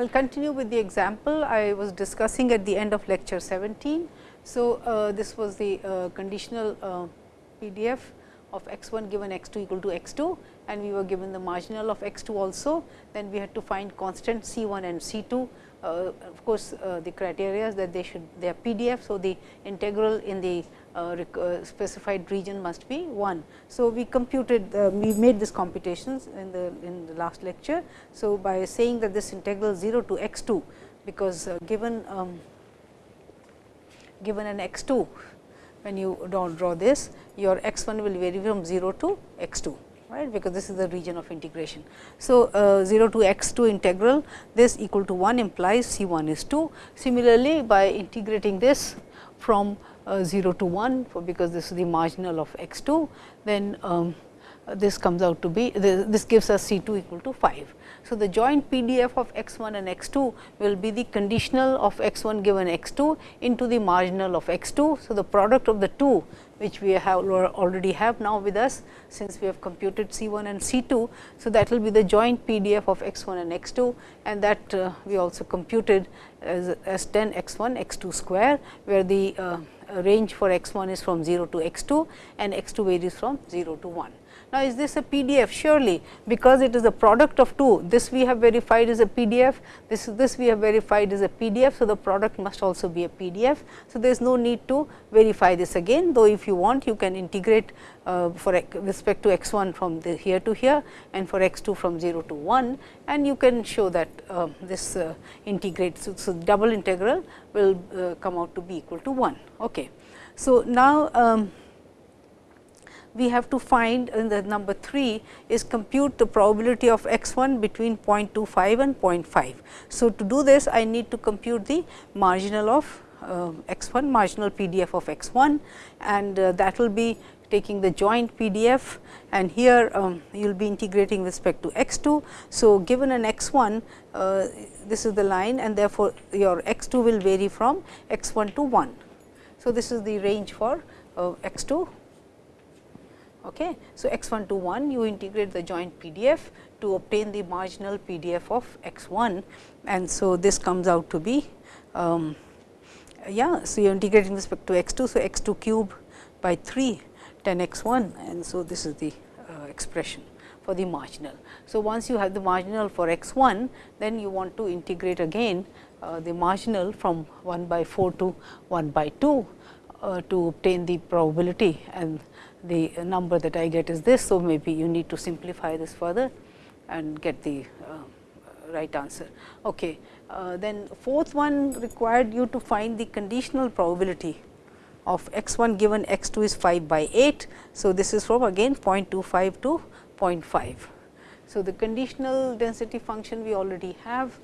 I will continue with the example I was discussing at the end of lecture 17. So, uh, this was the uh, conditional uh, PDF of x 1 given x 2 equal to x 2 and we were given the marginal of x 2 also. Then we had to find constant C 1 and C 2 uh, of course, uh, the criteria is that they should they are PDF. So, the integral in the specified region must be 1. So, we computed uh, we made this computations in the in the last lecture. So, by saying that this integral 0 to x 2 because uh, given um, given an x 2 when you don't draw this your x 1 will vary from 0 to x 2 right because this is the region of integration. So, uh, 0 to x 2 integral this equal to 1 implies C 1 is 2. Similarly, by integrating this from 0 to 1 for because this is the marginal of x 2 then um, this comes out to be this gives us C 2 equal to 5. So, the joint PDF of x 1 and x 2 will be the conditional of x 1 given x 2 into the marginal of x 2. So, the product of the two which we have already have now with us since we have computed C 1 and C 2. So, that will be the joint PDF of x 1 and x 2 and that uh, we also computed as, as 10 x 1 x 2 square where the uh, range for x 1 is from 0 to x 2 and x 2 varies from 0 to 1. Now, is this a PDF? Surely, because it is a product of two. This we have verified is a PDF, this this we have verified is a PDF. So, the product must also be a PDF. So, there is no need to verify this again, though if you want you can integrate uh, for respect to x 1 from here to here and for x 2 from 0 to 1 and you can show that uh, this uh, integrates. So, so, double integral will uh, come out to be equal to 1. Okay. So, now, um, we have to find in the number 3 is compute the probability of x 1 between 0.25 and 0.5. So, to do this I need to compute the marginal of uh, x 1 marginal PDF of x 1 and uh, that will be taking the joint PDF and here um, you will be integrating with respect to x 2. So, given an x 1 uh, this is the line and therefore, your x 2 will vary from x 1 to 1. So, this is the range for uh, x 2 Okay. So, x 1 to 1 you integrate the joint PDF to obtain the marginal PDF of x 1 and so this comes out to be um, yeah. So, you are integrating with respect to x 2. So, x 2 cube by 3 10 x 1 and so this is the uh, expression for the marginal. So, once you have the marginal for x 1 then you want to integrate again uh, the marginal from 1 by 4 to 1 by 2 uh, to obtain the probability and the number that I get is this. So, maybe you need to simplify this further and get the uh, right answer. Okay. Uh, then fourth one required you to find the conditional probability of x 1 given x 2 is 5 by 8. So, this is from again 0.25 to 0.5. So, the conditional density function we already have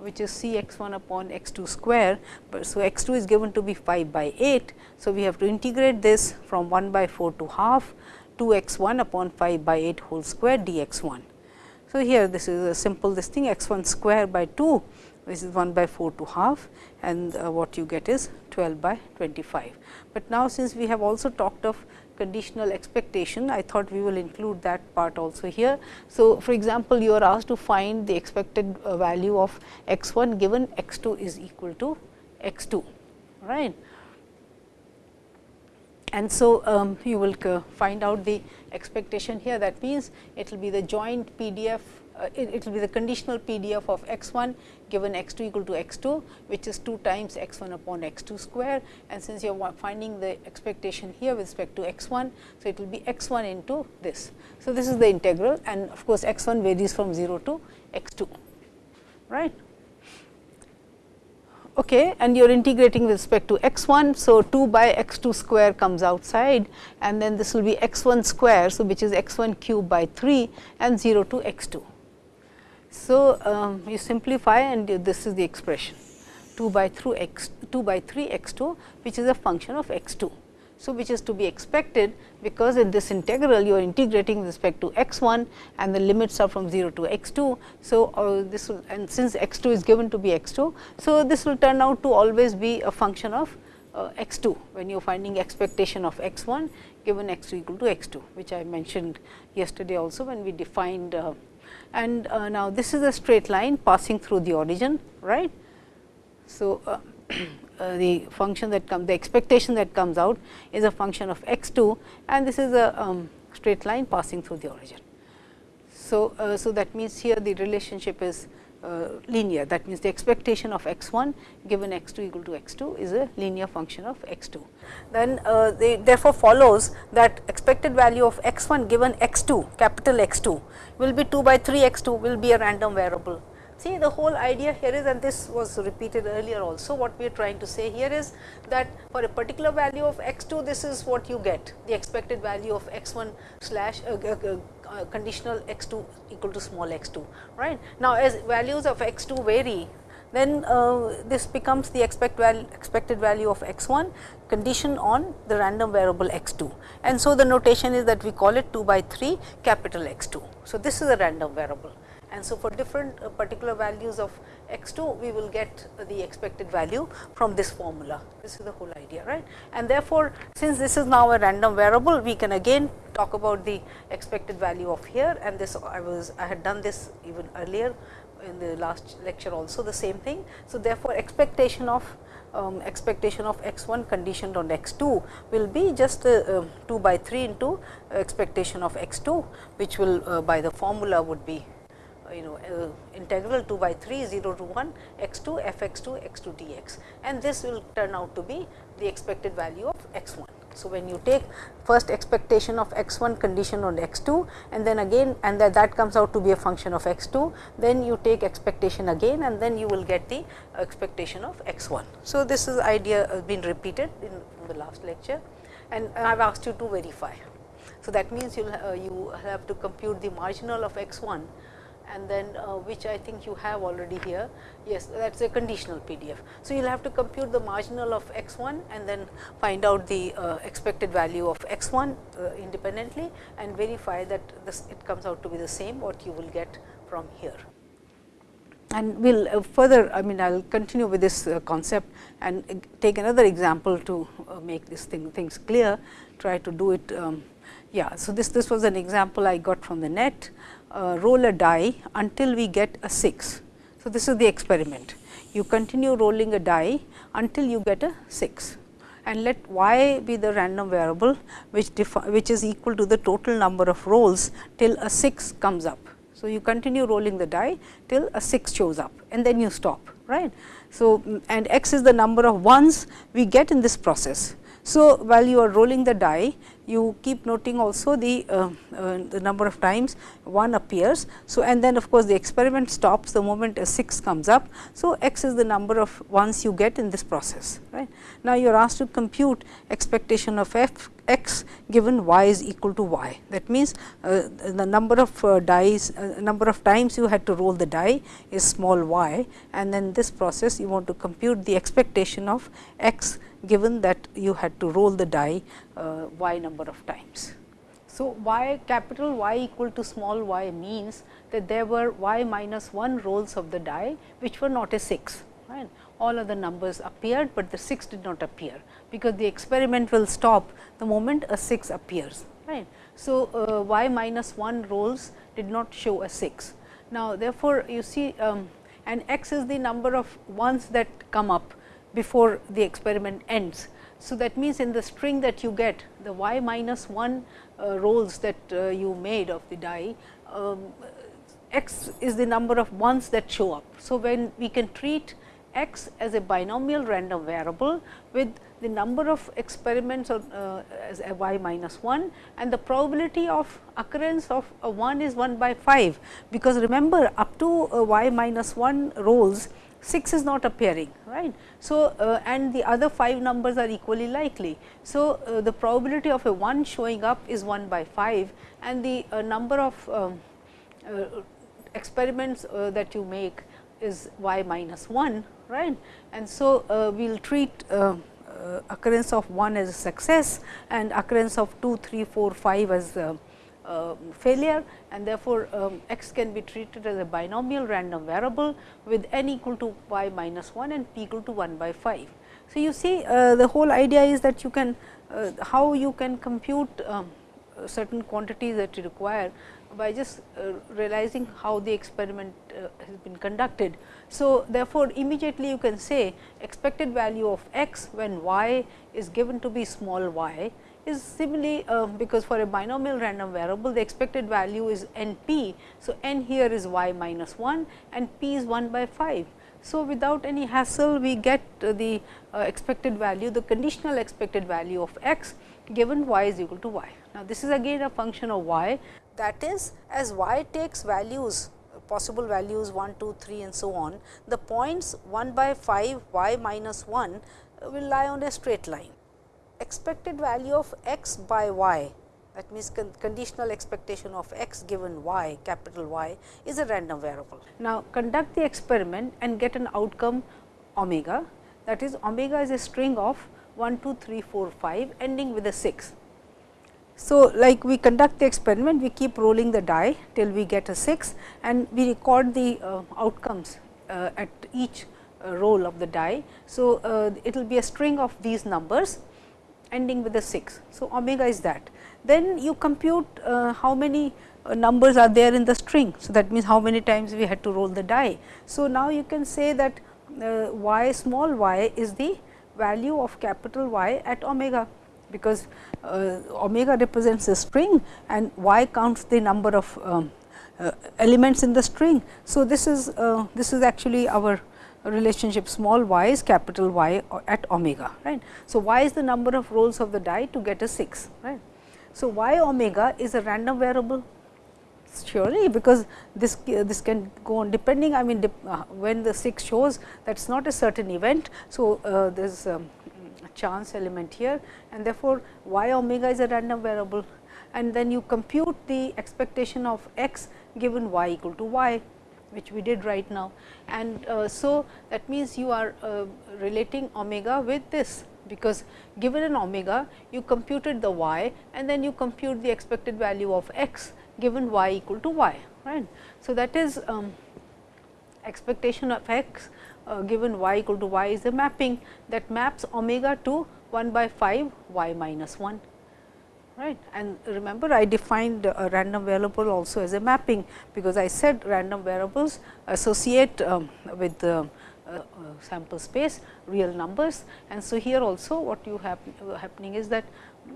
which is C x 1 upon x 2 square. But so, x 2 is given to be 5 by 8. So, we have to integrate this from 1 by 4 to half 2 x 1 upon 5 by 8 whole square d x 1. So, here this is a simple this thing x 1 square by 2 which is 1 by 4 to half and uh, what you get is 12 by 25. But now, since we have also talked of conditional expectation, I thought we will include that part also here. So, for example, you are asked to find the expected uh, value of x 1 given x 2 is equal to x 2, right. And so, um, you will uh, find out the expectation here that means, it will be the joint PDF Uh, it, it, will be the conditional PDF of x 1 given x 2 equal to x 2, which is 2 times x 1 upon x 2 square. And since you are finding the expectation here with respect to x 1, so it will be x 1 into this. So, this is the integral and of course, x 1 varies from 0 to x 2, right. Okay, and you are integrating with respect to x 1. So, 2 by x 2 square comes outside and then this will be x 1 square. So, which is x 1 cube by 3 and 0 to x 2. So, um, you simplify and this is the expression 2 by 3 x 2 by 3 x 2 which is a function of x 2. So, which is to be expected because in this integral you are integrating with respect to x 1 and the limits are from 0 to x 2. So, uh, this will and since x 2 is given to be x 2. So, this will turn out to always be a function of uh, x 2 when you are finding expectation of x 1 given x 2 equal to x 2 which I mentioned yesterday also when we defined uh, and uh, now this is a straight line passing through the origin right. So, uh, uh, the function that comes the expectation that comes out is a function of x 2 and this is a um, straight line passing through the origin. So, uh, so that means here the relationship is linear that means the expectation of x 1 given x 2 equal to x 2 is a linear function of x 2. Then uh, they therefore follows that expected value of x 1 given x 2 capital X 2 will be 2 by 3 x 2 will be a random variable See the whole idea here is and this was repeated earlier also what we are trying to say here is that for a particular value of x 2 this is what you get the expected value of x 1 slash uh, uh, uh, conditional x 2 equal to small x 2 right. Now, as values of x 2 vary then uh, this becomes the expect val expected value of x 1 condition on the random variable x 2 and so the notation is that we call it 2 by 3 capital X 2. So, this is a random variable and so for different uh, particular values of x 2 we will get the expected value from this formula. This is the whole idea right? And therefore since this is now a random variable we can again talk about the expected value of here. And this I was I had done this even earlier in the last lecture also the same thing. So, therefore, expectation of um, expectation of x 1 conditioned on x 2 will be just uh, uh, 2 by 3 into expectation of x 2 which will uh, by the formula would be you know uh, integral 2 by 3 0 to 1 x 2 f x 2 x 2 dx and this will turn out to be the expected value of x 1. So, when you take first expectation of x 1 condition on x 2 and then again and that, that comes out to be a function of x 2, then you take expectation again and then you will get the expectation of x 1. So, this is idea has been repeated in the last lecture and I have asked you to verify. So, that means you uh, you have to compute the marginal of x 1 and then uh, which I think you have already here. Yes, that is a conditional PDF. So, you will have to compute the marginal of x 1 and then find out the uh, expected value of x 1 uh, independently and verify that this it comes out to be the same what you will get from here. And we will uh, further I mean I will continue with this uh, concept and take another example to uh, make this thing things clear try to do it um, yeah. So, this this was an example I got from the net uh, roll a die until we get a 6. So, this is the experiment. You continue rolling a die until you get a 6 and let y be the random variable which which is equal to the total number of rolls till a 6 comes up. So, you continue rolling the die till a 6 shows up and then you stop right. So, and x is the number of ones we get in this process. So, while you are rolling the die you keep noting also the, uh, uh, the number of times 1 appears. So, and then of course, the experiment stops the moment a 6 comes up. So, x is the number of ones you get in this process. right. Now, you are asked to compute expectation of f x given y is equal to y. That means, uh, the number of uh, dies uh, number of times you had to roll the die is small y and then this process you want to compute the expectation of x given that you had to roll the die uh, y number of times. So, y capital Y equal to small y means that there were y minus 1 rolls of the die which were not a 6 right. All other numbers appeared, but the 6 did not appear because the experiment will stop the moment a 6 appears right. So, uh, y minus 1 rolls did not show a 6. Now, therefore, you see um, and x is the number of ones that come up before the experiment ends. So, that means in the string that you get the y minus 1 uh, rolls that uh, you made of the die, um, x is the number of ones that show up. So, when we can treat x as a binomial random variable with the number of experiments uh, as a y minus 1 and the probability of occurrence of a 1 is 1 by 5, because remember up to y minus 1 rolls 6 is not appearing right. So, uh, and the other 5 numbers are equally likely. So, uh, the probability of a 1 showing up is 1 by 5 and the uh, number of um, uh, experiments uh, that you make is y minus 1 right. And so, uh, we will treat occurrence of 1 as a success and occurrence of 2, 3, 4, 5 as failure and therefore, um, x can be treated as a binomial random variable with n equal to y minus 1 and p equal to 1 by 5. So, you see uh, the whole idea is that you can uh, how you can compute um, certain quantities that you require by just uh, realizing how the experiment uh, has been conducted. So, therefore, immediately you can say expected value of x when y is given to be small y is similarly uh, because for a binomial random variable the expected value is n p. So, n here is y minus 1 and p is 1 by 5. So, without any hassle we get uh, the uh, expected value the conditional expected value of x given y is equal to y. Now, this is again a function of y that is as y takes values possible values 1, 2, 3 and so on, the points 1 by 5 y minus 1 will lie on a straight line. Expected value of x by y that means con conditional expectation of x given y capital Y is a random variable. Now, conduct the experiment and get an outcome omega that is omega is a string of 1, 2, 3, 4, 5 ending with a 6. So, like we conduct the experiment, we keep rolling the die till we get a 6 and we record the uh, outcomes uh, at each uh, roll of the die. So, uh, it will be a string of these numbers ending with a 6. So, omega is that. Then you compute uh, how many uh, numbers are there in the string. So, that means how many times we had to roll the die. So, now you can say that y small y is the value of capital Y at omega because uh, omega represents a string and y counts the number of um, uh, elements in the string. So, this is uh, this is actually our relationship small y is capital Y at omega right. So, y is the number of rolls of the die to get a 6 right. So, y omega is a random variable surely because this this can go on depending I mean uh, when the 6 shows that is not a certain event. So, uh, there is a chance element here and therefore, y omega is a random variable and then you compute the expectation of x given y equal to y which we did right now. And uh, so, that means you are uh, relating omega with this because given an omega you computed the y and then you compute the expected value of x given y equal to y right. So, that is um, expectation of x uh, given y equal to y is a mapping that maps omega to 1 by 5 y minus 1 right. And remember I defined a random variable also as a mapping, because I said random variables associate um, with the uh, uh, sample space real numbers. And so, here also what you have uh, happening is that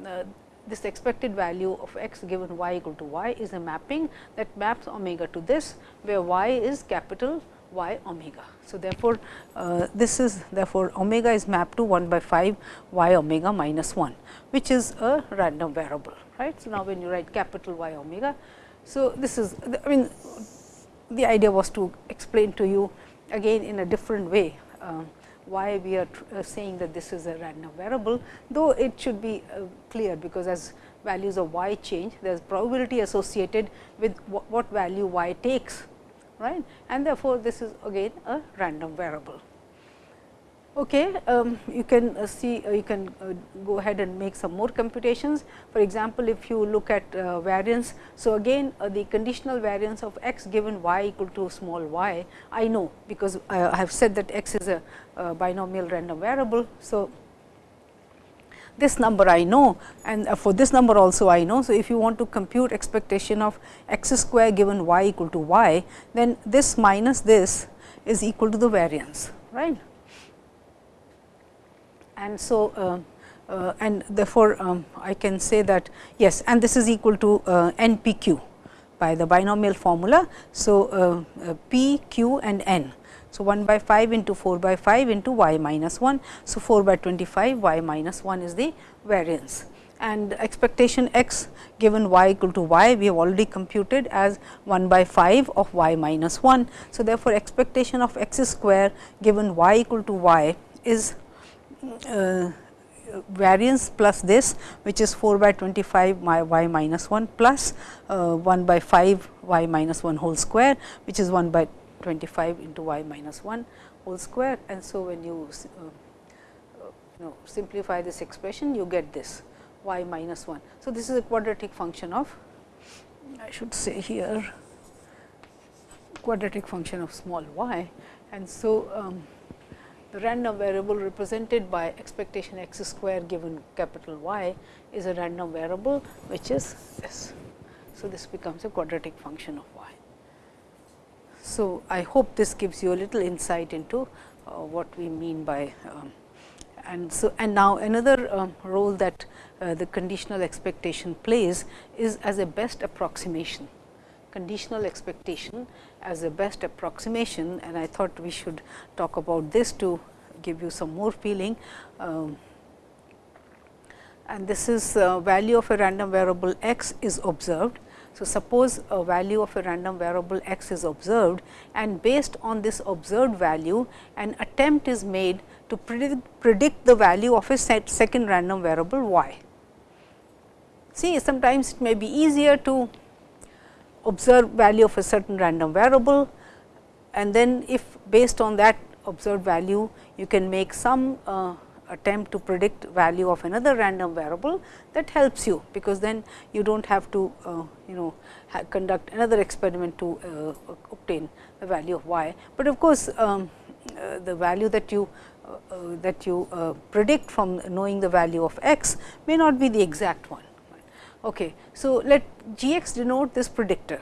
uh, this expected value of x given y equal to y is a mapping that maps omega to this, where y is capital y omega. So, therefore, uh, this is therefore, omega is mapped to 1 by 5 y omega minus 1, which is a random variable. right? So, now when you write capital Y omega. So, this is I mean the idea was to explain to you again in a different way uh, why we are uh, saying that this is a random variable, though it should be uh, clear because as values of y change there is probability associated with what value y takes right and therefore, this is again a random variable. Okay, um, you can uh, see uh, you can uh, go ahead and make some more computations. For example, if you look at uh, variance, so again uh, the conditional variance of x given y equal to small y, I know because I have said that x is a binomial random variable. So, this number I know and uh, for this number also I know. So, if you want to compute expectation of x square given y equal to y, then this minus this is equal to the variance, right. And so, uh, uh, and therefore, um, I can say that yes and this is equal to uh, n p q by the binomial formula. So, uh, uh, p, q and n so, 1 by 5 into 4 by 5 into y minus 1. So, 4 by 25 y minus 1 is the variance and expectation x given y equal to y we have already computed as 1 by 5 of y minus 1. So, therefore, expectation of x square given y equal to y is uh, variance plus this which is 4 by 25 my y minus 1 plus uh, 1 by 5 y minus 1 whole square which is 1 by 25 into y minus 1 whole square and so when you uh, you know simplify this expression you get this y minus 1. So, this is a quadratic function of I should say here quadratic function of small y and so um, the random variable represented by expectation x square given capital Y is a random variable which is this. So, this becomes a quadratic function of. So, I hope this gives you a little insight into uh, what we mean by um, and so and now another um, role that uh, the conditional expectation plays is as a best approximation conditional expectation as a best approximation and I thought we should talk about this to give you some more feeling. Um, and this is uh, value of a random variable x is observed. So, suppose a value of a random variable x is observed and based on this observed value an attempt is made to predict, predict the value of a second random variable y. See sometimes it may be easier to observe value of a certain random variable and then if based on that observed value you can make some uh, attempt to predict value of another random variable that helps you, because then you do not have to uh, you know conduct another experiment to uh, obtain the value of y. But of course, um, uh, the value that you uh, uh, that you uh, predict from knowing the value of x may not be the exact one. Okay. So, let g x denote this predictor.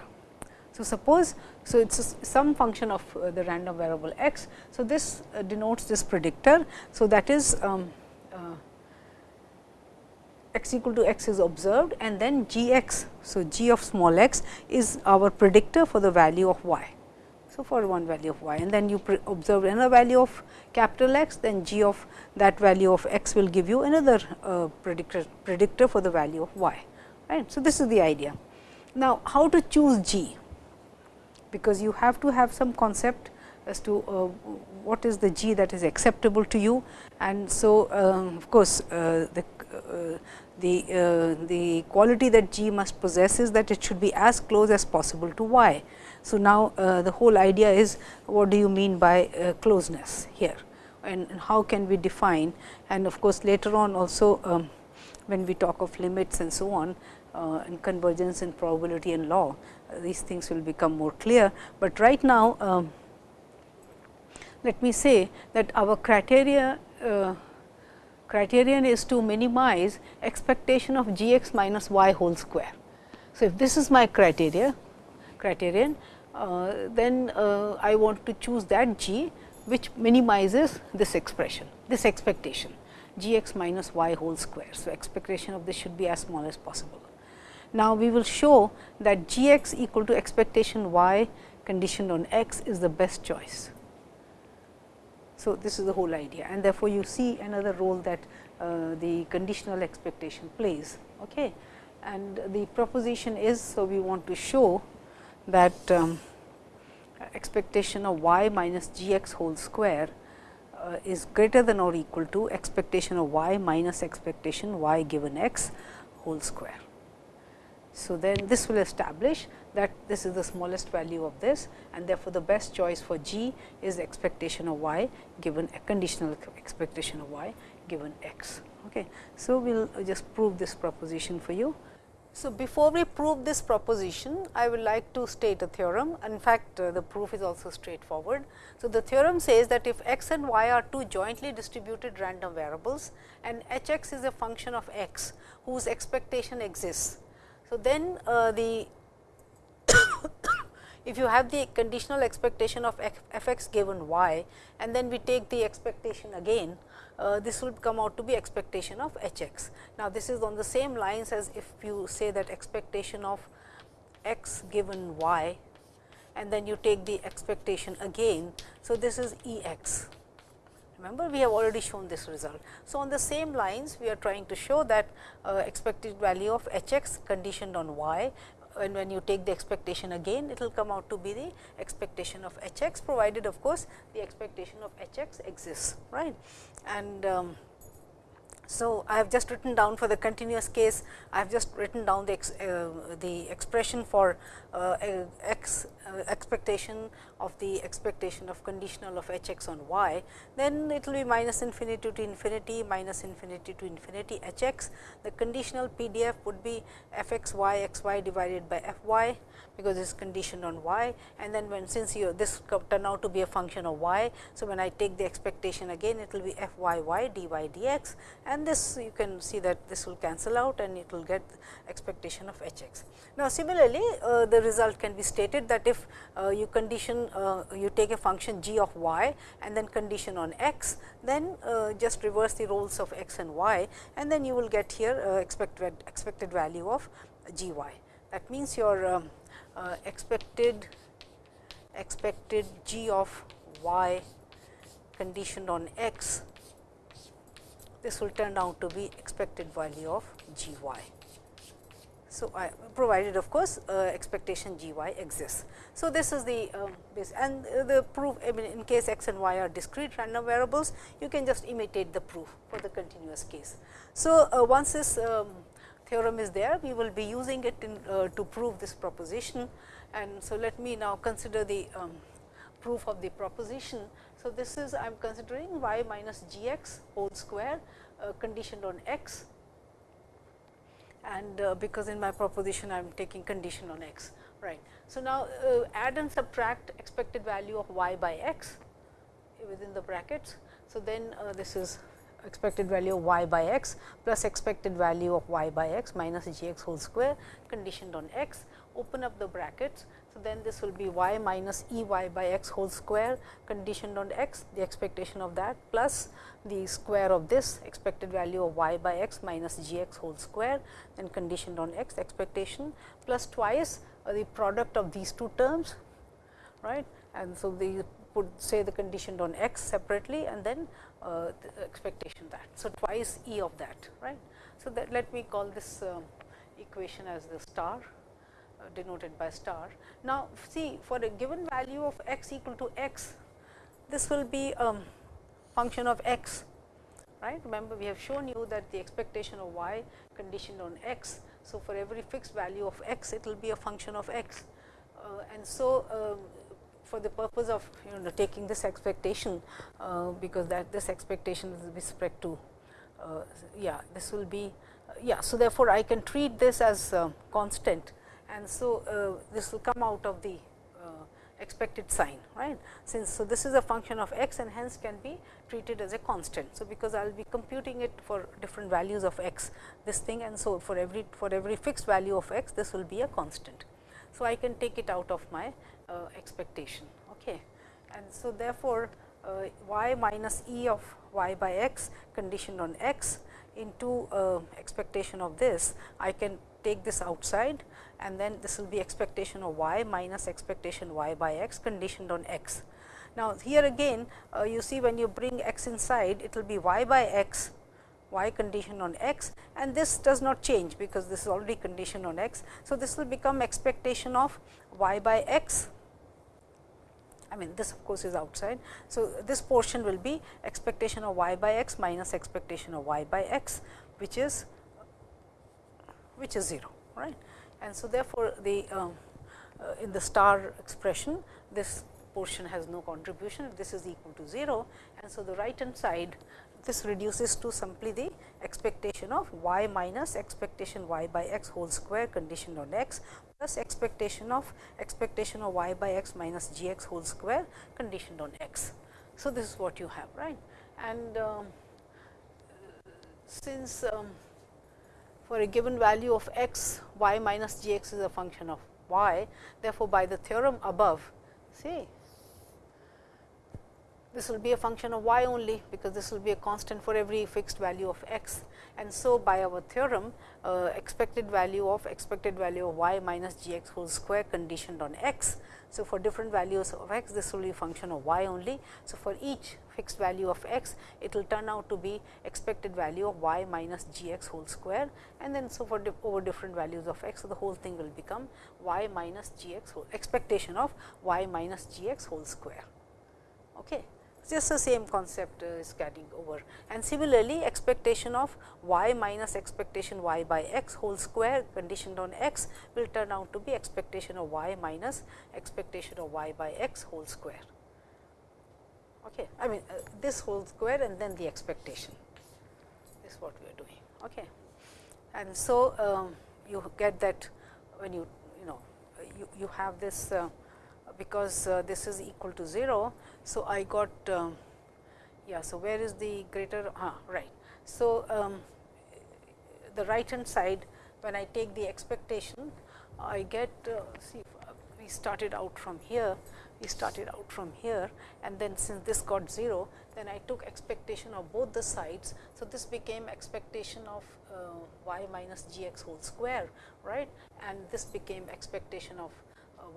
So, suppose so, it is some function of uh, the random variable x. So, this uh, denotes this predictor. So, that is um, uh, x equal to x is observed and then g x. So, g of small x is our predictor for the value of y. So, for one value of y and then you observe another value of capital X, then g of that value of x will give you another uh, predictor, predictor for the value of y. Right. So, this is the idea. Now, how to choose g? Because you have to have some concept as to uh, what is the g that is acceptable to you. And so, uh, of course, uh, the uh, the uh, the quality that g must possess is that it should be as close as possible to y. So, now uh, the whole idea is what do you mean by closeness here and, and, how can we define and of course, later on also um, when we talk of limits and so on and convergence and probability and law, these things will become more clear, but right now um, let me say that our criteria uh, criterion is to minimize expectation of g x minus y whole square. So, if this is my criteria criterion, uh, then uh, I want to choose that g which minimizes this expression, this expectation g x minus y whole square. So, expectation of this should be as small as possible. Now, we will show that g x equal to expectation y conditioned on x is the best choice. So, this is the whole idea and therefore, you see another role that uh, the conditional expectation plays. Okay. And the proposition is, so we want to show that um, expectation of y minus g x whole square uh, is greater than or equal to expectation of y minus expectation y given x whole square. So, then this will establish that this is the smallest value of this and therefore, the best choice for g is expectation of y given a conditional expectation of y given x. Okay. So, we will just prove this proposition for you. So, before we prove this proposition, I would like to state a theorem. In fact, uh, the proof is also straightforward. So, the theorem says that if x and y are two jointly distributed random variables and h x is a function of x whose expectation exists, so, then uh, the if you have the conditional expectation of f x given y and then we take the expectation again, uh, this will come out to be expectation of h x. Now, this is on the same lines as if you say that expectation of x given y and then you take the expectation again. So, this is E x remember we have already shown this result. So, on the same lines we are trying to show that uh, expected value of h x conditioned on y and when you take the expectation again it will come out to be the expectation of h x provided of course, the expectation of h x exists right. And um, so, I have just written down for the continuous case, I have just written down the, ex, uh, the expression for uh, x uh, expectation of the expectation of conditional of h x on y, then it will be minus infinity to infinity minus infinity to infinity h x. The conditional PDF would be f x y x y divided by f y because it is conditioned on y and then when since you this turn out to be a function of y. So, when I take the expectation again it will be f y y d y d x and this you can see that this will cancel out and it will get expectation of h x. Now, similarly, uh, the result can be stated that if uh, you condition uh, you take a function g of y and then condition on x, then uh, just reverse the roles of x and y and then you will get here uh, expected expected value of g y. That means, your um, uh, expected expected g of y conditioned on x this will turn out to be expected value of g y. So, I provided of course, uh, expectation g y exists. So, this is the base and uh, the proof I mean in case x and y are discrete random variables you can just imitate the proof for the continuous case. So, uh, once this um, theorem is there we will be using it in, uh, to prove this proposition and so let me now consider the um, proof of the proposition. So, this is I am considering y minus g x whole square uh, conditioned on x and uh, because in my proposition I am taking condition on x right. So, now uh, add and subtract expected value of y by x within the brackets. So, then uh, this is expected value of y by x plus expected value of y by x minus g x whole square conditioned on x. Open up the brackets. So, then this will be y minus E y by x whole square conditioned on x. The expectation of that plus the square of this expected value of y by x minus g x whole square then conditioned on x expectation plus twice the product of these two terms right? And so the put say the conditioned on x separately and then uh, the expectation that. So, twice E of that right. So, that let me call this uh, equation as the star uh, denoted by star. Now, see for a given value of x equal to x, this will be a um, function of x right. Remember we have shown you that the expectation of y conditioned on x. So, for every fixed value of x it will be a function of x uh, and so um, for the purpose of you know taking this expectation uh, because that this expectation is with respect to uh, yeah this will be uh, yeah. So, therefore, I can treat this as constant and so uh, this will come out of the uh, expected sign right since so this is a function of x and hence can be treated as a constant so because i will be computing it for different values of x this thing and so for every for every fixed value of x this will be a constant so i can take it out of my expectation. Okay. And so, therefore, uh, y minus e of y by x conditioned on x into uh, expectation of this, I can take this outside and then this will be expectation of y minus expectation y by x conditioned on x. Now, here again uh, you see when you bring x inside it will be y by x y conditioned on x and this does not change because this is already conditioned on x. So, this will become expectation of y by x I mean this of course is outside. So, this portion will be expectation of y by x minus expectation of y by x which is which is 0 right. And so, therefore, the um, uh, in the star expression this portion has no contribution this is equal to 0 and so the right hand side this reduces to simply the expectation of y minus expectation y by x whole square conditioned on x plus expectation of expectation of y by x minus g x whole square conditioned on x. So, this is what you have right and um, since um, for a given value of x y minus g x is a function of y therefore, by the theorem above see this will be a function of y only because this will be a constant for every fixed value of x. And so, by our theorem uh, expected value of expected value of y minus g x whole square conditioned on x. So, for different values of x this will be function of y only. So, for each fixed value of x it will turn out to be expected value of y minus g x whole square and then so for di over different values of x so the whole thing will become y minus g x whole expectation of y minus g x whole square. Okay just the same concept is carrying over and similarly expectation of y minus expectation y by x whole square conditioned on x will turn out to be expectation of y minus expectation of y by x whole square. Okay. I mean uh, this whole square and then the expectation is what we are doing. Okay. And so, um, you get that when you you know you, you have this uh, because uh, this is equal to 0. So, I got uh, yeah. So, where is the greater ah, right. So, um, the right hand side when I take the expectation I get uh, see we started out from here we started out from here and then since this got 0 then I took expectation of both the sides. So, this became expectation of uh, y minus g x whole square right and this became expectation of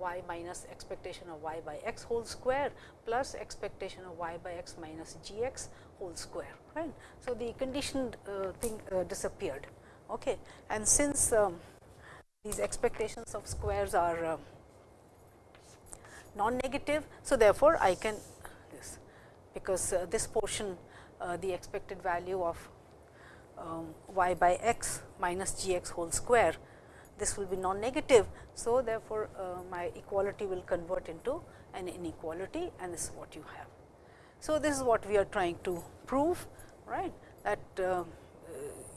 y minus expectation of y by x whole square plus expectation of y by x minus g x whole square right. So, the conditioned uh, thing uh, disappeared okay. and since um, these expectations of squares are uh, non-negative. So, therefore, I can this because uh, this portion uh, the expected value of um, y by x minus g x whole square this will be non-negative. So, therefore, uh, my equality will convert into an inequality and this is what you have. So, this is what we are trying to prove right that uh,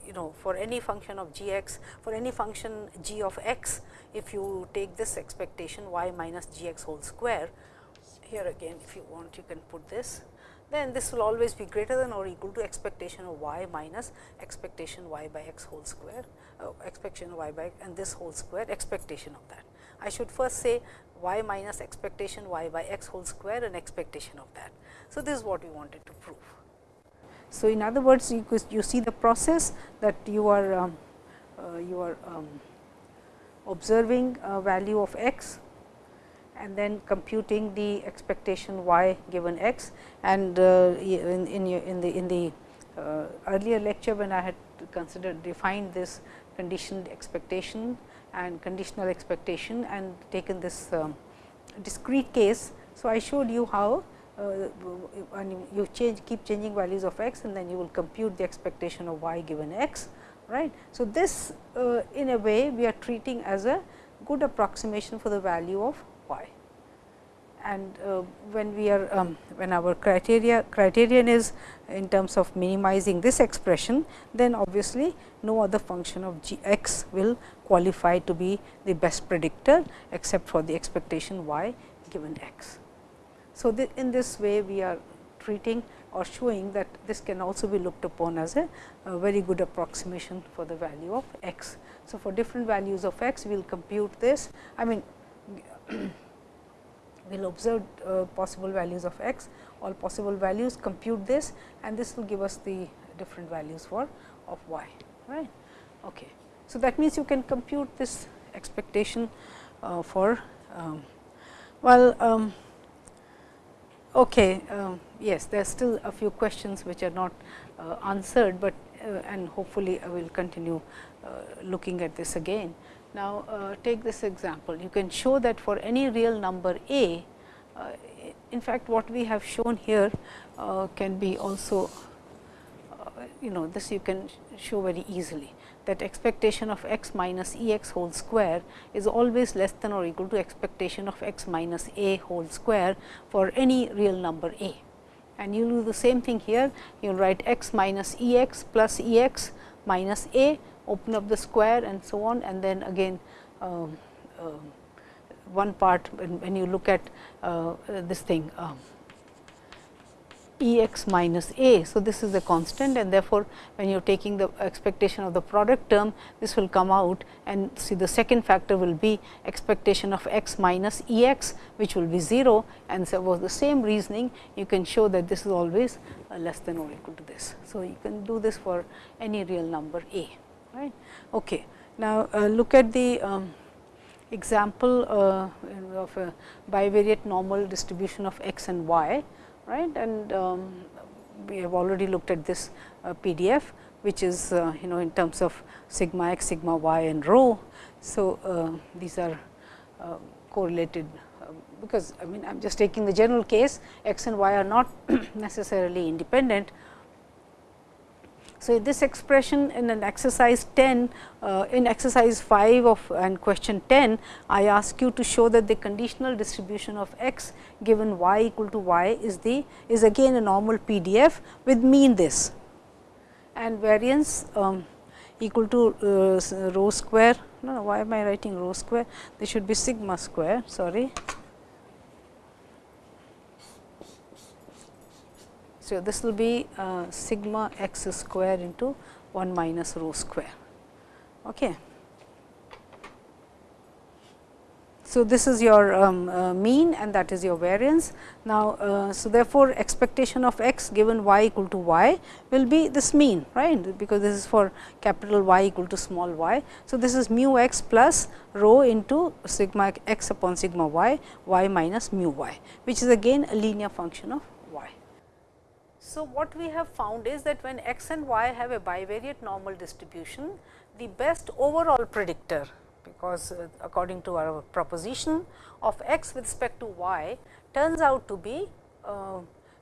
you know for any function of g x for any function g of x if you take this expectation y minus g x whole square here again if you want you can put this then this will always be greater than or equal to expectation of y minus expectation y by x whole square uh, expectation y by and this whole square expectation of that. I should first say y minus expectation y by x whole square and expectation of that. So, this is what we wanted to prove. So, in other words you, you see the process that you are um, uh, you are um, observing a value of x and then computing the expectation y given x and uh, in, in, in, the in the uh, earlier lecture when I had considered defined this conditioned expectation and conditional expectation and taken this um, discrete case. So, I showed you how uh, and you change keep changing values of x and then you will compute the expectation of y given x right. So, this uh, in a way we are treating as a good approximation for the value of y and uh, when we are um, when our criteria criterion is in terms of minimizing this expression then obviously no other function of g x will qualify to be the best predictor except for the expectation y given x. So, in this way we are treating or showing that this can also be looked upon as a, a very good approximation for the value of x. So, for different values of x we will compute this I mean we will observe uh, possible values of x all possible values compute this and this will give us the different values for of y right. Okay. So, that means you can compute this expectation uh, for um, well um, Okay, um, yes, there are still a few questions which are not uh, answered, but uh, and hopefully I will continue uh, looking at this again. Now, uh, take this example. You can show that for any real number a, uh, in fact, what we have shown here uh, can be also, you know, this you can show very easily that expectation of x minus E x whole square is always less than or equal to expectation of x minus a whole square for any real number a. And you do the same thing here, you write x minus E x plus E x minus a, open up the square and so on and then again um, uh, one part when, when, you look at uh, this thing. Um, E x minus a. So, this is a constant and therefore, when you are taking the expectation of the product term, this will come out and see the second factor will be expectation of x minus E x, which will be 0 and so was the same reasoning you can show that this is always uh, less than or equal to this. So, you can do this for any real number a. Right. Okay. Now, uh, look at the um, example uh, of a bivariate normal distribution of x and y right and um, we have already looked at this uh, PDF which is uh, you know in terms of sigma x, sigma y and rho. So, uh, these are uh, correlated uh, because I mean I am just taking the general case x and y are not necessarily independent, so, this expression in an exercise 10 uh, in exercise 5 of and question 10 I ask you to show that the conditional distribution of x given y equal to y is the is again a normal PDF with mean this. And variance um, equal to uh, rho square no, no why am I writing rho square? This should be sigma square sorry So, this will be uh, sigma x square into 1 minus rho square. Okay. So, this is your um, uh, mean and that is your variance. Now, uh, so therefore, expectation of x given y equal to y will be this mean right because this is for capital Y equal to small y. So, this is mu x plus rho into sigma x upon sigma y y minus mu y which is again a linear function of. So, what we have found is that when x and y have a bivariate normal distribution, the best overall predictor because uh, according to our proposition of x with respect to y turns out to be uh,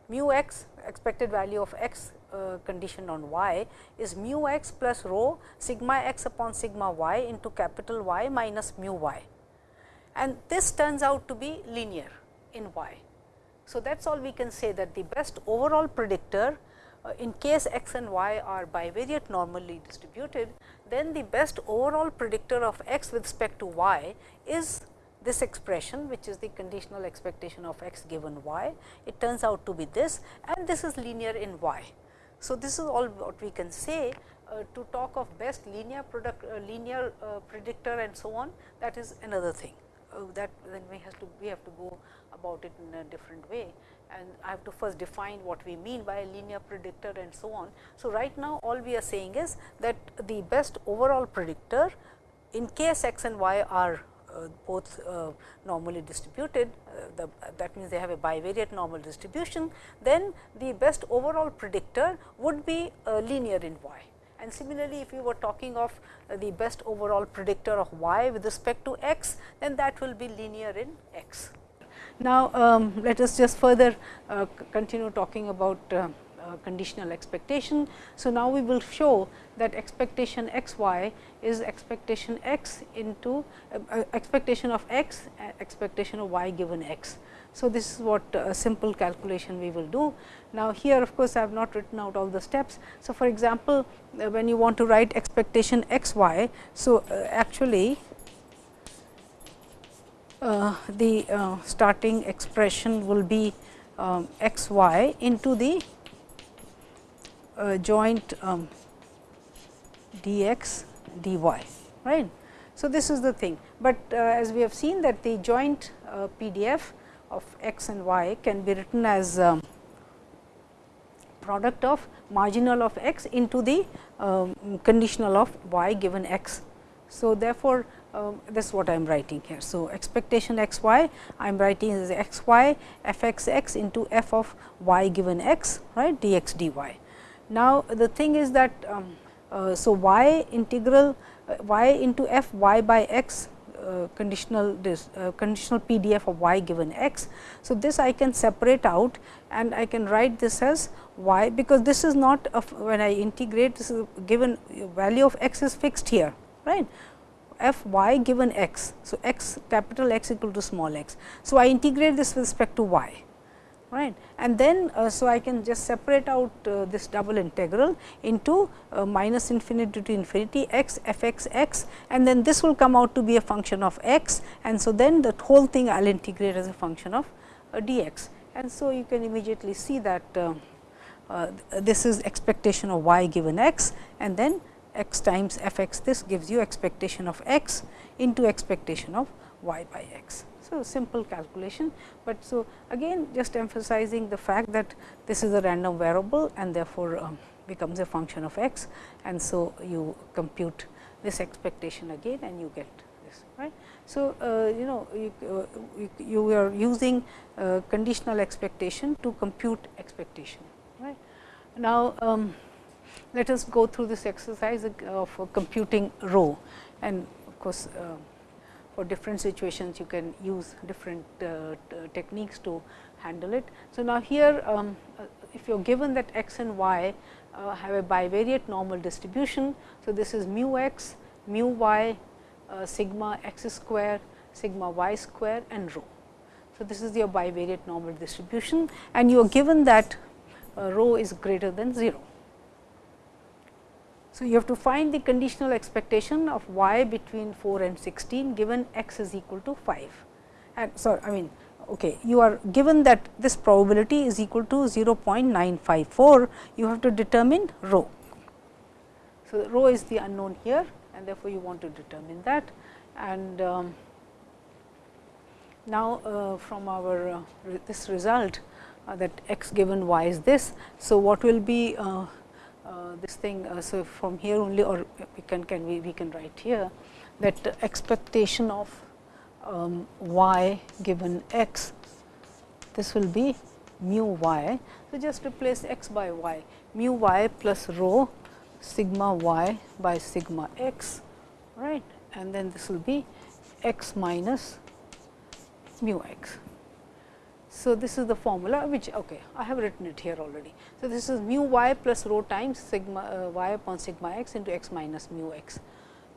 mu x expected value of x uh, conditioned on y is mu x plus rho sigma x upon sigma y into capital Y minus mu y and this turns out to be linear in y. So, that is all we can say that the best overall predictor uh, in case x and y are bivariate normally distributed, then the best overall predictor of x with respect to y is this expression which is the conditional expectation of x given y. It turns out to be this and this is linear in y. So, this is all what we can say uh, to talk of best linear product uh, linear uh, predictor and so on that is another thing uh, that then we have to we have to go about it in a different way and I have to first define what we mean by a linear predictor and so on. So, right now all we are saying is that the best overall predictor in case x and y are uh, both uh, normally distributed, uh, the, that means they have a bivariate normal distribution, then the best overall predictor would be uh, linear in y. And similarly, if you were talking of uh, the best overall predictor of y with respect to x, then that will be linear in x. Now, um, let us just further uh, continue talking about uh, uh, conditional expectation. So, now we will show that expectation x y is expectation x into uh, uh, expectation of x expectation of y given x. So, this is what a simple calculation we will do. Now, here of course, I have not written out all the steps. So, for example, when you want to write expectation x y, so actually the uh, starting expression will be um, x y into the uh, joint um, dx dy right. So, this is the thing, but uh, as we have seen that the joint uh, PDF of x and y can be written as um, product of marginal of x into the um, conditional of y given x. So, therefore, um, this is what I am writing here. So, expectation x y I am writing as x y f x x into f of y given x right d x d y. Now, the thing is that um, uh, so y integral uh, y into f y by x uh, conditional this uh, conditional PDF of y given x. So, this I can separate out and I can write this as y because this is not when I integrate this is given value of x is fixed here right f y given x. So, x capital X equal to small x. So, I integrate this with respect to y right? And then uh, so I can just separate out uh, this double integral into uh, minus infinity to infinity x f x x. And then this will come out to be a function of x. And so then the whole thing I will integrate as a function of uh, dx. And so you can immediately see that uh, uh, this is expectation of y given x. And then x times f x this gives you expectation of x into expectation of y by x. So, simple calculation, but so again just emphasizing the fact that this is a random variable and therefore, um, becomes a function of x and so you compute this expectation again and you get this right. So, uh, you know you, uh, you, you, are using uh, conditional expectation to compute expectation right. Now, um, let us go through this exercise of computing rho and of course, uh, for different situations you can use different uh, techniques to handle it. So, now here um, uh, if you are given that x and y uh, have a bivariate normal distribution. So, this is mu x, mu y, uh, sigma x square, sigma y square and rho. So, this is your bivariate normal distribution and you are given that uh, rho is greater than 0. So, you have to find the conditional expectation of y between 4 and 16 given x is equal to 5 and so I mean okay, you are given that this probability is equal to 0.954, you have to determine rho. So, rho is the unknown here and therefore, you want to determine that and um, now uh, from our uh, this result uh, that x given y is this. So, what will be uh, this thing uh, so from here only or we can can we, we can write here that expectation of um, y given x this will be mu y. So, just replace x by y mu y plus rho sigma y by sigma x right and then this will be x minus mu x. So, this is the formula which okay, I have written it here already. So, this is mu y plus rho times sigma uh, y upon sigma x into x minus mu x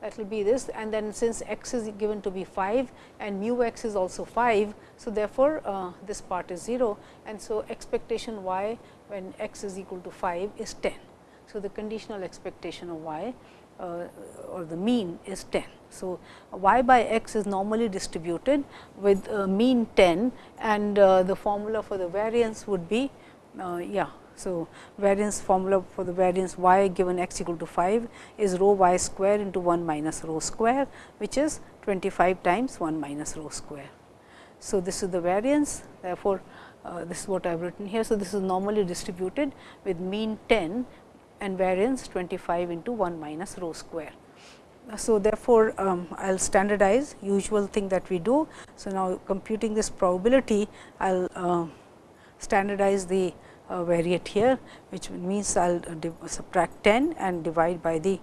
that will be this and then since x is given to be 5 and mu x is also 5. So, therefore, uh, this part is 0 and so expectation y when x is equal to 5 is 10. So, the conditional expectation of y or the mean is 10. So, y by x is normally distributed with mean 10 and uh, the formula for the variance would be uh, yeah. So, variance formula for the variance y given x equal to 5 is rho y square into 1 minus rho square which is 25 times 1 minus rho square. So, this is the variance therefore, uh, this is what I have written here. So, this is normally distributed with mean 10 and variance 25 into 1 minus rho square. So, therefore, um, I will standardize usual thing that we do. So, now computing this probability I will uh, standardize the uh, variate here which means I will uh, subtract 10 and divide by the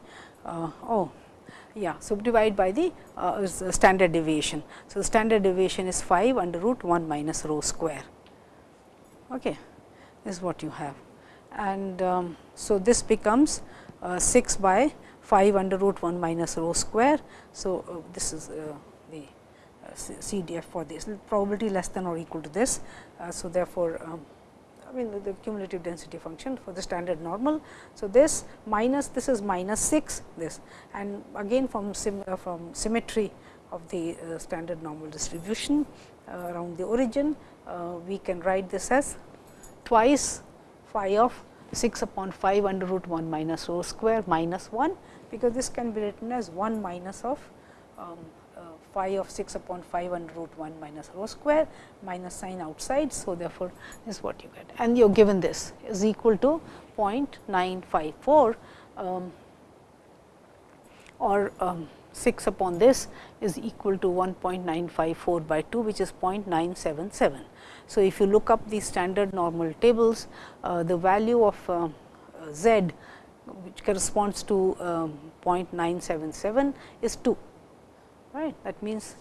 uh, oh yeah. subdivide by the uh, standard deviation. So, the standard deviation is 5 under root 1 minus rho square. Okay. This is what you have and um, so this becomes uh, 6 by 5 under root 1 minus rho square. So, uh, this is uh, the uh, CDF for this probability less than or equal to this. Uh, so, therefore, um, I mean the, the, cumulative density function for the standard normal. So, this minus this is minus 6 this and again from sim, uh, from symmetry of the standard normal distribution around the origin we can write this as twice phi of 6 upon 5 under root 1 minus rho square minus 1, because this can be written as 1 minus of um, uh, phi of 6 upon 5 under root 1 minus rho square minus sign outside. So, therefore, this is what you get and you are given this is equal to 0.954 um, or um, 6 upon this is equal to 1.954 by 2 which is 0.977. So, if you look up the standard normal tables, uh, the value of uh, z which corresponds to um, 0.977 is 2, right. That means,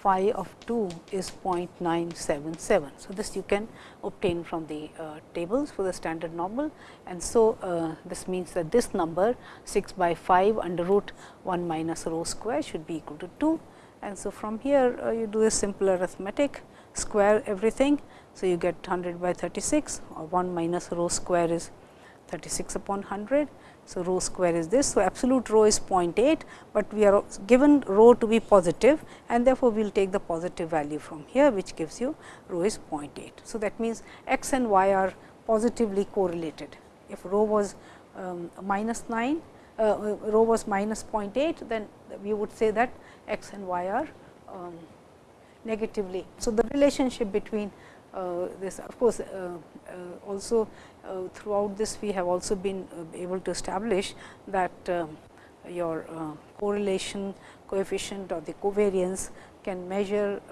phi of 2 is 0.977. So, this you can obtain from the uh, tables for the standard normal and so uh, this means that this number 6 by 5 under root 1 minus rho square should be equal to 2 and so from here uh, you do a simple arithmetic square everything. So, you get 100 by 36 or 1 minus rho square is 36 upon 100. So, rho square is this. So, absolute rho is 0.8, but we are given rho to be positive and therefore, we will take the positive value from here which gives you rho is 0.8. So, that means x and y are positively correlated. If rho was um, minus 9, uh, rho was minus 0.8, then we would say that x and y are um, negatively. So, the relationship between uh, this of course, uh, uh, also uh, throughout this we have also been uh, able to establish that um, your uh, correlation coefficient or the covariance can measure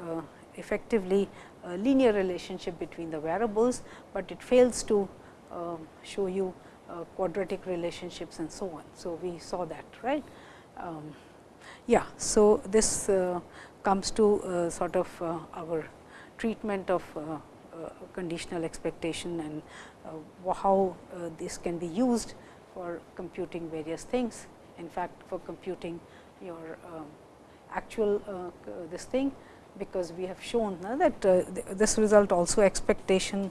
effectively a linear relationship between the variables, but it fails to um, show you quadratic relationships and so on. So, we saw that right. Um, yeah, so this comes to uh, sort of uh, our treatment of uh, conditional expectation and how this can be used for computing various things. In fact, for computing your um, actual this thing, because we have shown that this result also expectation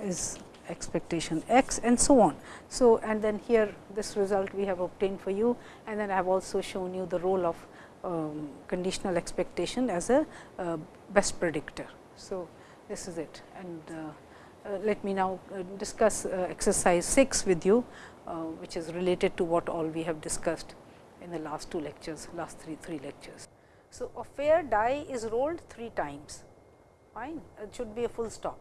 is expectation x and so on. So, and then here this result we have obtained for you and then I have also shown you the role of um, conditional expectation as a uh, best predictor. So, this is it and uh, uh, let me now uh, discuss uh, exercise 6 with you, uh, which is related to what all we have discussed in the last two lectures, last three, three lectures. So, a fair die is rolled 3 times, fine, it should be a full stop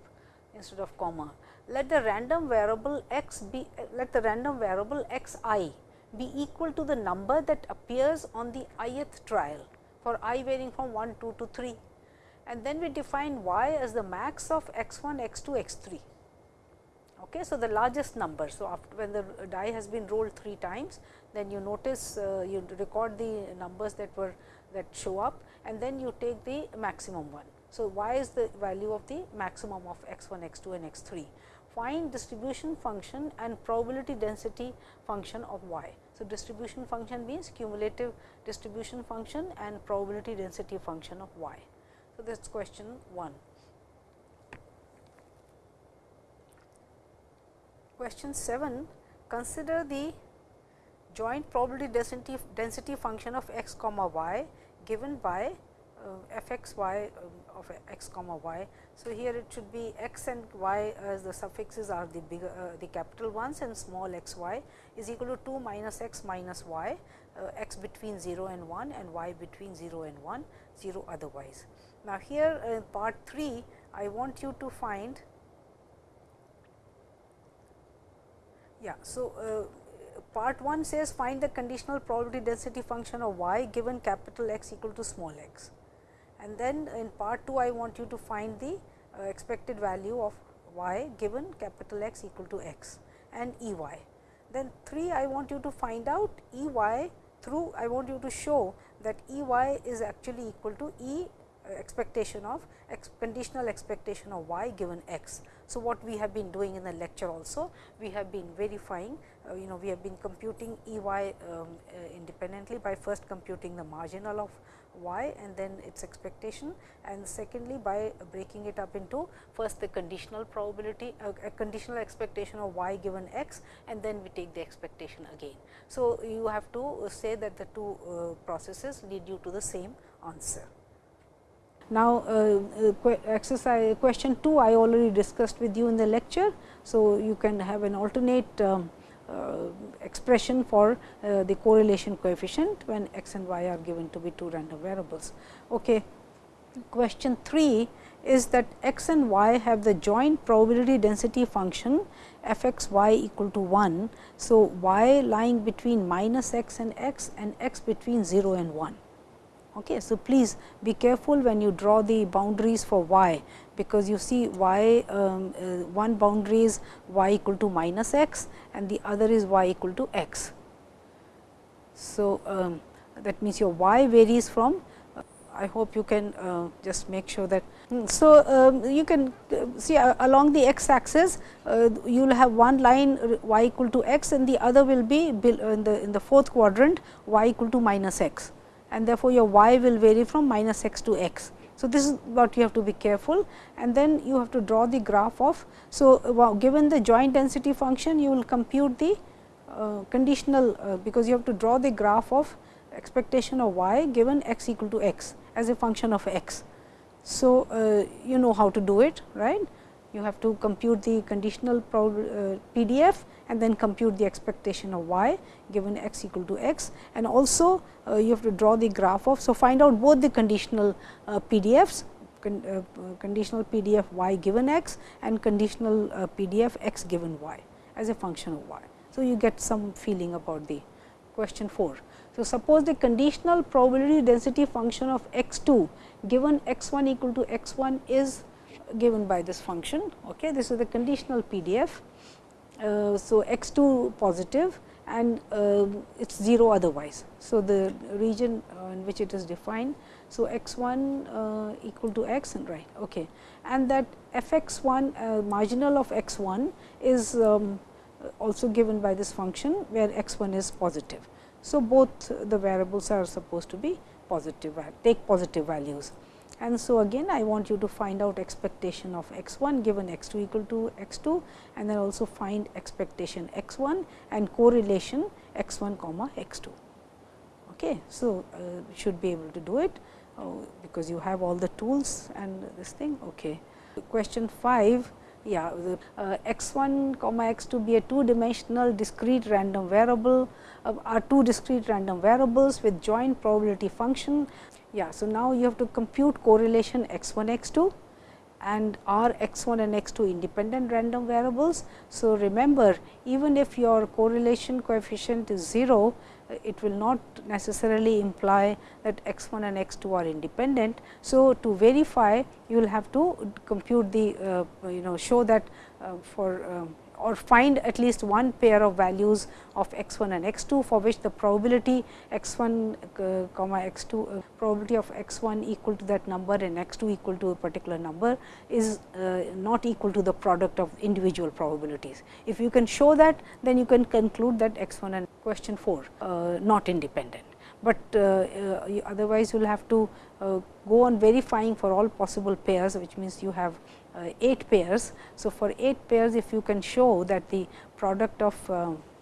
instead of comma. Let the random variable x be, let the random variable x i be equal to the number that appears on the ith trial for i varying from 1, 2 to 3 and then we define y as the max of x 1, x 2, x 3. Okay. So, the largest number. So, after when the die has been rolled 3 times, then you notice uh, you record the numbers that were that show up and then you take the maximum one. So, y is the value of the maximum of x 1, x 2 and x 3. Find distribution function and probability density function of y. So, distribution function means cumulative distribution function and probability density function of y. So, that is question 1. Question 7 consider the joint probability density, density function of x comma y given by f x y um, of x comma y. So, here it should be x and y as the suffixes are the bigger uh, the capital ones and small x y is equal to 2 minus x minus y uh, x between 0 and 1 and y between 0 and 1 0 otherwise. Now, here in part 3 I want you to find yeah. So, uh, part 1 says find the conditional probability density function of y given capital X equal to small x and then in part 2 I want you to find the uh, expected value of y given capital X equal to x and E y. Then 3 I want you to find out E y through I want you to show that E y is actually equal to E expectation of ex conditional expectation of y given x. So, what we have been doing in the lecture also, we have been verifying, uh, you know, we have been computing E y um, uh, independently by first computing the marginal of y and then its expectation and secondly by breaking it up into first the conditional probability uh, a conditional expectation of y given x and then we take the expectation again. So, you have to say that the two uh, processes lead you to the same answer. Now, uh, uh exercise question 2 I already discussed with you in the lecture. So, you can have an alternate um, uh, expression for uh, the correlation coefficient when x and y are given to be two random variables. Okay. Question 3 is that x and y have the joint probability density function f x y equal to 1. So, y lying between minus x and x and x between 0 and 1. Okay. So, please be careful when you draw the boundaries for y, because you see y um, uh, one boundary is y equal to minus x and the other is y equal to x. So, um, that means your y varies from uh, I hope you can uh, just make sure that. Hmm, so, um, you can uh, see uh, along the x axis uh, you will have one line y equal to x and the other will be in the in the fourth quadrant y equal to minus x and therefore, your y will vary from minus x to x. So, this is what you have to be careful and then you have to draw the graph of. So, given the joint density function you will compute the uh, conditional uh, because you have to draw the graph of expectation of y given x equal to x as a function of x. So, uh, you know how to do it right you have to compute the conditional uh, PDF and then compute the expectation of y given x equal to x and also uh, you have to draw the graph of. So, find out both the conditional uh, PDFs con, uh, conditional PDF y given x and conditional uh, PDF x given y as a function of y. So, you get some feeling about the question 4. So, suppose the conditional probability density function of x 2 given x 1 equal to x 1 is given by this function. Okay. This is the conditional PDF. Uh, so, x 2 positive and uh, it is 0 otherwise. So, the region in which it is defined. So, x 1 uh, equal to x and right okay. and that f x 1 uh, marginal of x 1 is um, also given by this function where x 1 is positive. So, both the variables are supposed to be positive take positive values. And so, again I want you to find out expectation of x 1 given x 2 equal to x 2 and then also find expectation x 1 and correlation x 1 comma x 2. Okay. So, uh, should be able to do it uh, because you have all the tools and this thing. Okay. Question 5 yeah the, uh, x 1 comma x 2 be a two dimensional discrete random variable uh, are two discrete random variables with joint probability function. Yeah, so, now you have to compute correlation x 1 x 2 and are x 1 and x 2 independent random variables. So, remember even if your correlation coefficient is 0, it will not necessarily imply that x 1 and x 2 are independent. So, to verify you will have to compute the uh, you know show that uh, for um, or find at least one pair of values of x 1 and x 2 for which the probability x 1 uh, comma x 2 uh, probability of x 1 equal to that number and x 2 equal to a particular number is uh, not equal to the product of individual probabilities. If you can show that then you can conclude that x 1 and question 4 uh, not independent but uh, uh, otherwise you will have to uh, go on verifying for all possible pairs which means you have 8 pairs. So, for 8 pairs if you can show that the product of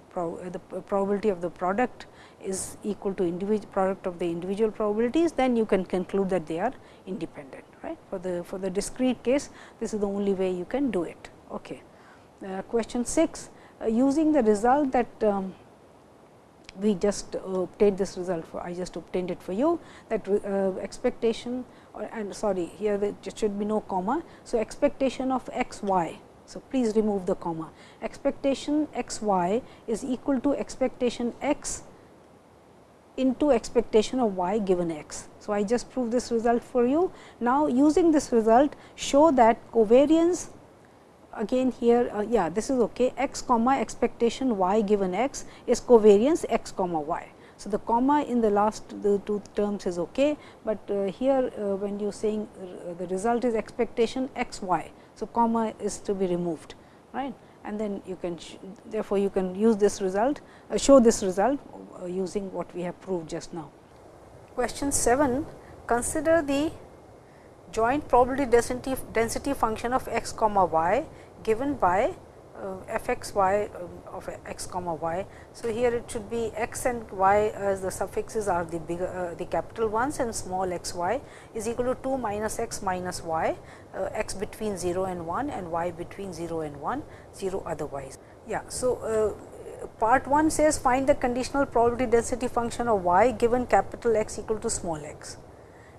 pro the probability of the product is equal to individual product of the individual probabilities, then you can conclude that they are independent. Right? For the for the discrete case, this is the only way you can do it. Okay. Uh, question 6, uh, using the result that um, we just uh, obtained this result for I just obtained it for you that uh, expectation or and sorry here there should be no comma. So, expectation of x y. So, please remove the comma expectation x y is equal to expectation x into expectation of y given x. So, I just proved this result for you. Now, using this result show that covariance again here uh, yeah this is okay x comma expectation y given x is covariance x comma y. So, the comma in the last the two terms is okay, but uh, here uh, when you are saying uh, the result is expectation x y. So, comma is to be removed right and then you can therefore, you can use this result show this result using what we have proved just now. Question 7 consider the joint probability density, density function of x comma y given by f x y um, of x comma y. So, here it should be x and y as the suffixes are the bigger uh, the capital ones and small x y is equal to 2 minus x minus y uh, x between 0 and 1 and y between 0 and 1 0 otherwise. Yeah. So, uh, part 1 says find the conditional probability density function of y given capital X equal to small x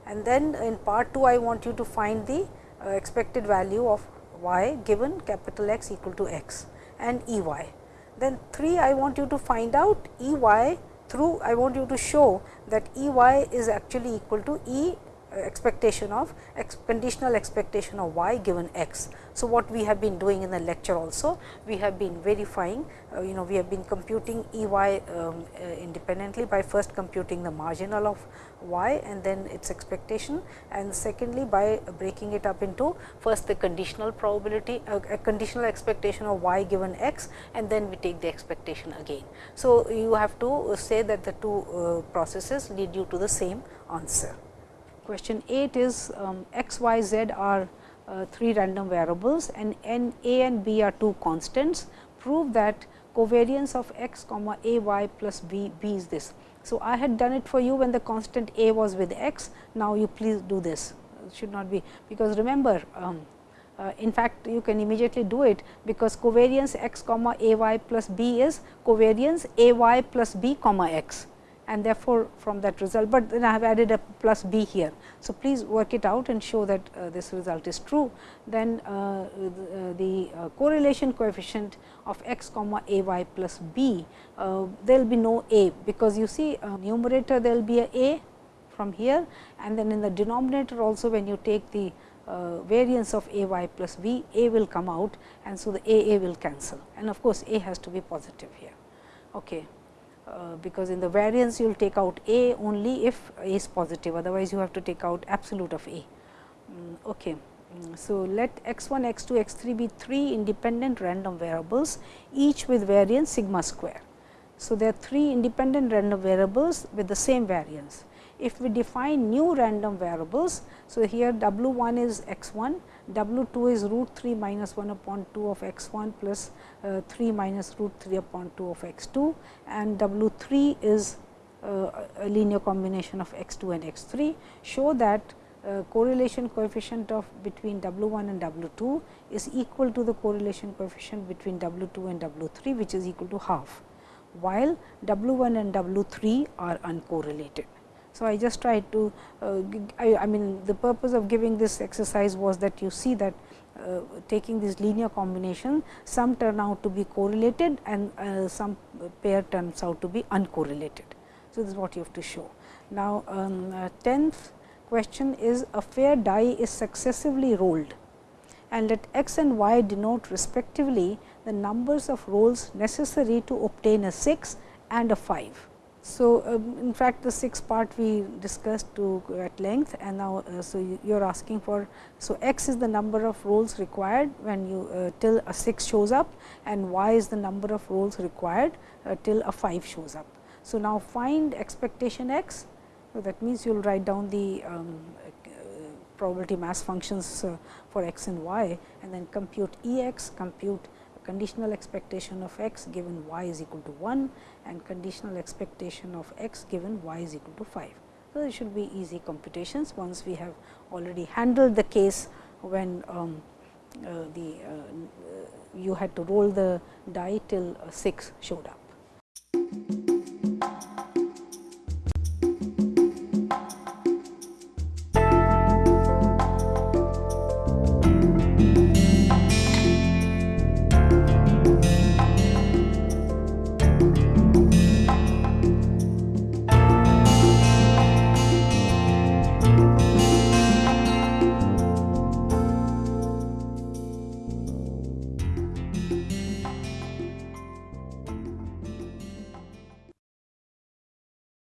and then in part 2 I want you to find the uh, expected value of y given capital X equal to x and E y. Then 3 I want you to find out E y through I want you to show that E y is actually equal to E uh, expectation of ex conditional expectation of y given x. So, what we have been doing in the lecture also, we have been verifying, uh, you know, we have been computing E y um, uh, independently by first computing the marginal of y and then its expectation and secondly by breaking it up into first the conditional probability, uh, a conditional expectation of y given x and then we take the expectation again. So, you have to say that the two uh, processes lead you to the same answer. Question 8 is um, x, y, z are uh, three random variables and n a and b are two constants. Prove that covariance of x comma a y plus b b is this. So, I had done it for you when the constant a was with x. Now, you please do this it should not be because remember um, uh, in fact, you can immediately do it because covariance x comma a y plus b is covariance a y plus b comma x and therefore, from that result, but then I have added a plus b here. So, please work it out and show that uh, this result is true. Then uh, the, the uh, correlation coefficient of x comma a y plus b, uh, there will be no a, because you see uh, numerator there will be a a from here and then in the denominator also when you take the uh, variance of a y plus b, a will come out and so the a a will cancel and of course, a has to be positive here. Okay. Uh, because in the variance you will take out a only if a is positive otherwise you have to take out absolute of a. Mm, okay. Mm, so, let x 1 x 2 x 3 be 3 independent random variables each with variance sigma square. So, there are 3 independent random variables with the same variance. If we define new random variables, so here w 1 is x 1, w 2 is root 3 minus 1 upon 2 of x 1 plus uh, 3 minus root 3 upon 2 of x 2 and w 3 is uh, a linear combination of x 2 and x 3 show that uh, correlation coefficient of between W 1 and W 2 is equal to the correlation coefficient between W 2 and W 3 which is equal to half, while W 1 and W 3 are uncorrelated. So, I just tried to uh, I, I, mean the purpose of giving this exercise was that you see that uh, taking this linear combination some turn out to be correlated and uh, some pair turns out to be uncorrelated. So, this is what you have to show. Now, um, tenth question is a fair die is successively rolled and let x and y denote respectively the numbers of rolls necessary to obtain a 6 and a 5. So, um, in fact, the sixth part we discussed to at length and now, uh, so you are asking for. So, x is the number of rolls required when you uh, till a 6 shows up and y is the number of rolls required uh, till a 5 shows up. So, now find expectation x. So, that means you will write down the um, probability mass functions uh, for x and y and then compute E x, compute conditional expectation of x given y is equal to 1 and conditional expectation of x given y is equal to 5. So, it should be easy computations once we have already handled the case when um, uh, the uh, you had to roll the die till 6 showed up.